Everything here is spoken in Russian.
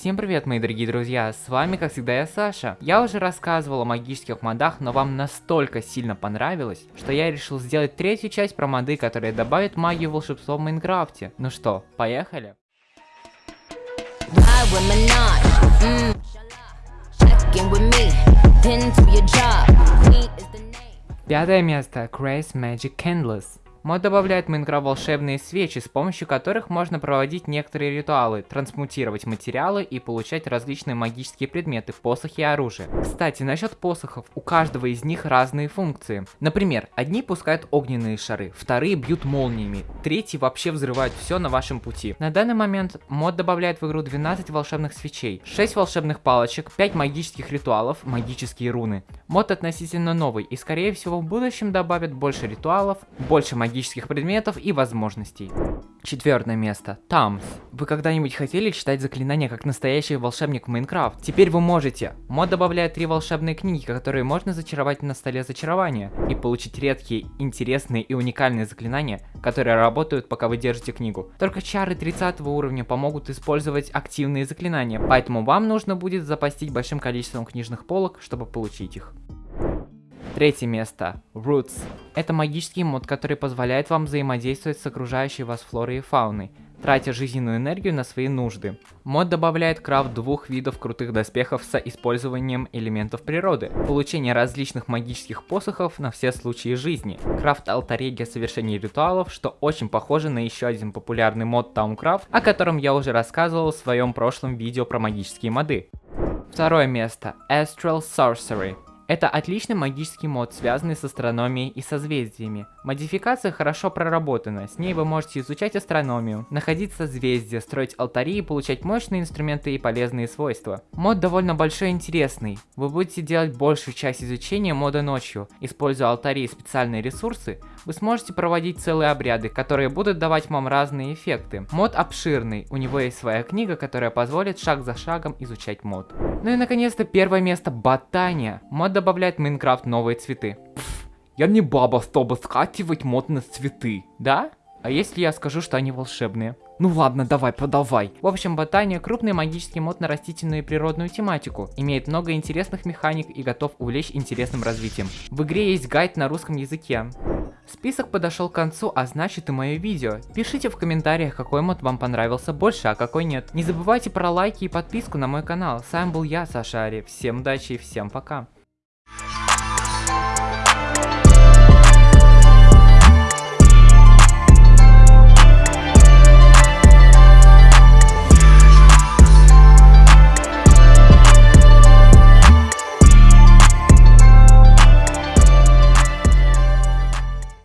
Всем привет, мои дорогие друзья, с вами, как всегда, я Саша. Я уже рассказывал о магических модах, но вам настолько сильно понравилось, что я решил сделать третью часть про моды, которые добавят магию волшебства в Майнкрафте. Ну что, поехали? Пятое место. Grace Magic Candles. Мод добавляет Майнкрафт волшебные свечи, с помощью которых можно проводить некоторые ритуалы, трансмутировать материалы и получать различные магические предметы, посохи и оружие. Кстати, насчет посохов, у каждого из них разные функции. Например, одни пускают огненные шары, вторые бьют молниями, третьи вообще взрывают все на вашем пути. На данный момент мод добавляет в игру 12 волшебных свечей, 6 волшебных палочек, 5 магических ритуалов, магические руны. Мод относительно новый и скорее всего в будущем добавят больше ритуалов, больше магических магических предметов и возможностей. Четвертое место. Тамс. Вы когда-нибудь хотели читать заклинания как настоящий волшебник в Майнкрафт? Теперь вы можете. Мод добавляет три волшебные книги, которые можно зачаровать на столе зачарования и получить редкие, интересные и уникальные заклинания, которые работают пока вы держите книгу. Только чары 30 уровня помогут использовать активные заклинания, поэтому вам нужно будет запастить большим количеством книжных полок, чтобы получить их. Третье место. Roots. Это магический мод, который позволяет вам взаимодействовать с окружающей вас флорой и фауной, тратя жизненную энергию на свои нужды. Мод добавляет крафт двух видов крутых доспехов с использованием элементов природы, получение различных магических посохов на все случаи жизни, крафт алтарей для совершения ритуалов, что очень похоже на еще один популярный мод Towncraft, о котором я уже рассказывал в своем прошлом видео про магические моды. Второе место. Astral Sorcery. Это отличный магический мод, связанный с астрономией и созвездиями. Модификация хорошо проработана, с ней вы можете изучать астрономию, находить созвездия, строить алтари и получать мощные инструменты и полезные свойства. Мод довольно большой и интересный. Вы будете делать большую часть изучения мода ночью. Используя алтари и специальные ресурсы, вы сможете проводить целые обряды, которые будут давать вам разные эффекты. Мод обширный, у него есть своя книга, которая позволит шаг за шагом изучать мод. Ну и наконец-то первое место Ботания. Мод добавляет в Майнкрафт новые цветы. Пфф, я не баба, чтобы скативать мод на цветы. Да? А если я скажу, что они волшебные? Ну ладно, давай, продавай. В общем, ботания крупный магический мод на растительную и природную тематику, имеет много интересных механик и готов увлечь интересным развитием. В игре есть гайд на русском языке. Список подошел к концу, а значит и мое видео. Пишите в комментариях, какой мод вам понравился больше, а какой нет. Не забывайте про лайки и подписку на мой канал. С вами был я, Саша Ари. Всем удачи и всем пока.